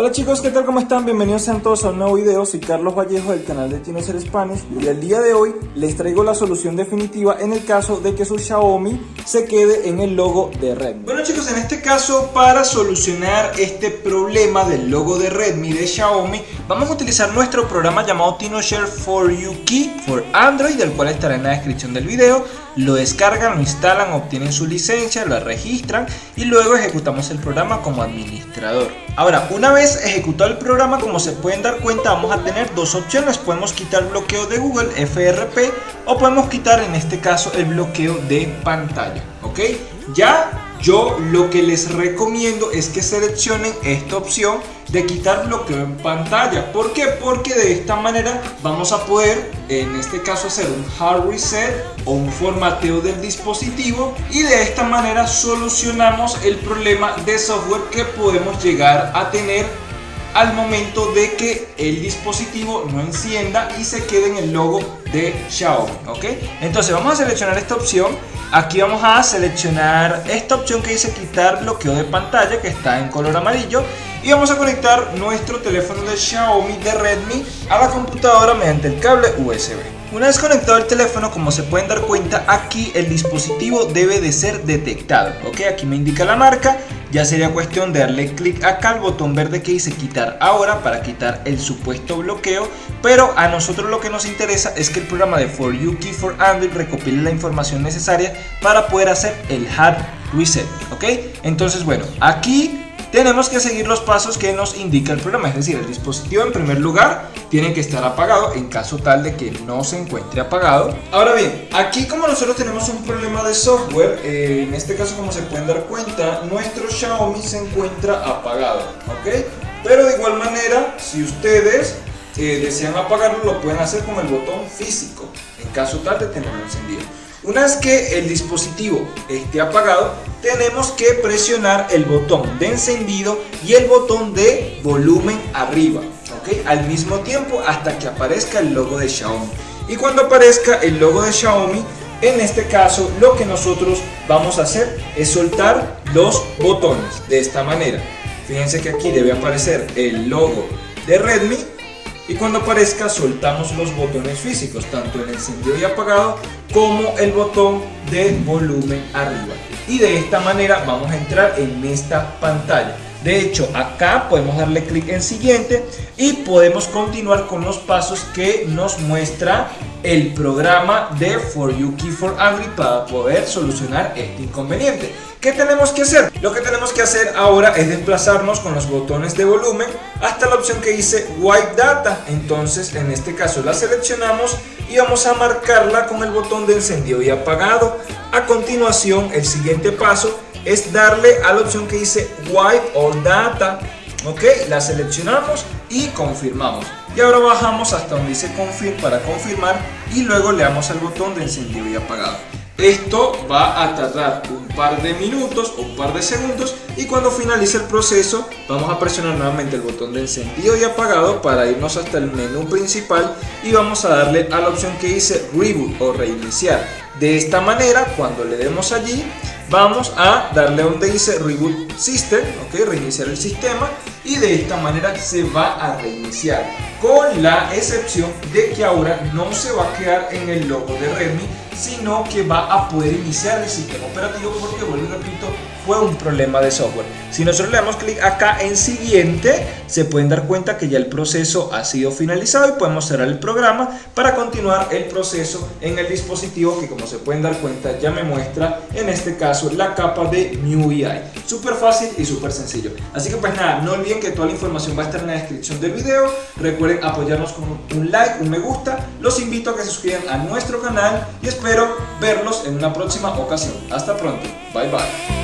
Hola chicos, ¿qué tal? ¿Cómo están? Bienvenidos sean todos a un nuevo video, soy Carlos Vallejo del canal de Tino Ser Spanish y el día de hoy les traigo la solución definitiva en el caso de que su Xiaomi se quede en el logo de Redmi. Bueno chicos, en este caso para solucionar este problema del logo de Redmi de Xiaomi vamos a utilizar nuestro programa llamado TinoShare for You Key for Android, el cual estará en la descripción del video lo descargan, lo instalan, obtienen su licencia, lo registran y luego ejecutamos el programa como administrador. Ahora, una vez ejecutado el programa, como se pueden dar cuenta, vamos a tener dos opciones. Podemos quitar bloqueo de Google, FRP, o podemos quitar en este caso el bloqueo de pantalla. ¿Ok? Ya yo lo que les recomiendo es que seleccionen esta opción de quitar bloqueo en pantalla. ¿Por qué? Porque de esta manera vamos a poder, en este caso, hacer un hard reset o un formateo del dispositivo y de esta manera solucionamos el problema de software que podemos llegar a tener al momento de que el dispositivo no encienda y se quede en el logo de Xiaomi, ¿ok? Entonces vamos a seleccionar esta opción, aquí vamos a seleccionar esta opción que dice quitar bloqueo de pantalla que está en color amarillo y vamos a conectar nuestro teléfono de Xiaomi de Redmi a la computadora mediante el cable USB. Una vez conectado el teléfono, como se pueden dar cuenta, aquí el dispositivo debe de ser detectado. Ok, aquí me indica la marca. Ya sería cuestión de darle clic acá al botón verde que dice quitar ahora para quitar el supuesto bloqueo. Pero a nosotros lo que nos interesa es que el programa de For You Key for Android recopile la información necesaria para poder hacer el hard reset. Ok, entonces bueno, aquí tenemos que seguir los pasos que nos indica el programa, es decir, el dispositivo en primer lugar tiene que estar apagado en caso tal de que no se encuentre apagado. Ahora bien, aquí como nosotros tenemos un problema de software, eh, en este caso como se pueden dar cuenta, nuestro Xiaomi se encuentra apagado, ¿ok? Pero de igual manera, si ustedes eh, desean apagarlo, lo pueden hacer con el botón físico, en caso tal de tenerlo encendido. Una vez que el dispositivo esté apagado, tenemos que presionar el botón de encendido y el botón de volumen arriba, ¿ok? Al mismo tiempo hasta que aparezca el logo de Xiaomi. Y cuando aparezca el logo de Xiaomi, en este caso lo que nosotros vamos a hacer es soltar los botones de esta manera. Fíjense que aquí debe aparecer el logo de Redmi y cuando aparezca soltamos los botones físicos, tanto en encendido y apagado como el botón de volumen arriba. Y de esta manera vamos a entrar en esta pantalla. De hecho, acá podemos darle clic en siguiente y podemos continuar con los pasos que nos muestra el programa de For You Key for Android para poder solucionar este inconveniente. ¿Qué tenemos que hacer? Lo que tenemos que hacer ahora es desplazarnos con los botones de volumen hasta la opción que dice Wipe Data. Entonces, en este caso la seleccionamos y vamos a marcarla con el botón de encendido y apagado. A continuación, el siguiente paso es darle a la opción que dice Wipe All Data. Ok, la seleccionamos y confirmamos. Y ahora bajamos hasta donde dice Confirm para confirmar y luego le damos al botón de encendido y apagado. Esto va a tardar un par de minutos o un par de segundos y cuando finalice el proceso vamos a presionar nuevamente el botón de encendido y apagado para irnos hasta el menú principal y vamos a darle a la opción que dice Reboot o reiniciar. De esta manera cuando le demos allí vamos a darle donde dice Reboot System, ok, reiniciar el sistema y de esta manera se va a reiniciar con la excepción de que ahora no se va a quedar en el logo de Redmi sino que va a poder iniciar el sistema operativo porque vuelvo y repito fue un problema de software. Si nosotros le damos clic acá en siguiente se pueden dar cuenta que ya el proceso ha sido finalizado y podemos cerrar el programa para continuar el proceso en el dispositivo que como se pueden dar cuenta ya me muestra en este caso la capa de MIUI. Súper fácil y súper sencillo. Así que pues nada no olviden que toda la información va a estar en la descripción del video. Recuerden apoyarnos con un like un me gusta. Los invito a que se suscriban a nuestro canal y espero verlos en una próxima ocasión. Hasta pronto. Bye bye